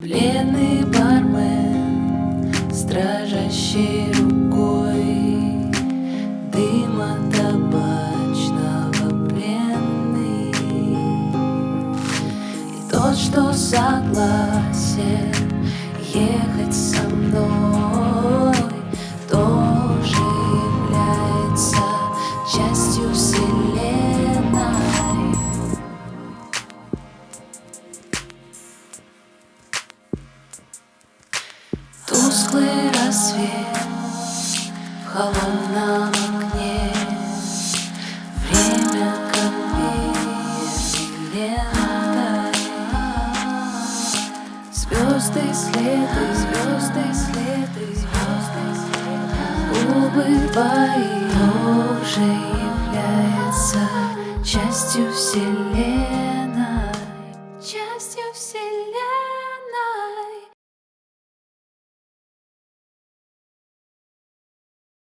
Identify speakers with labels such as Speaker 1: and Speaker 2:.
Speaker 1: Бледный бармен с дрожащей рукой. Дыма табачного пленный. И тот, что согласен Тусклый рассвет в холодном окне. Время как лентой Звезды следы, звезды следы, звезды следы. Губы твои уже являются частью вселенной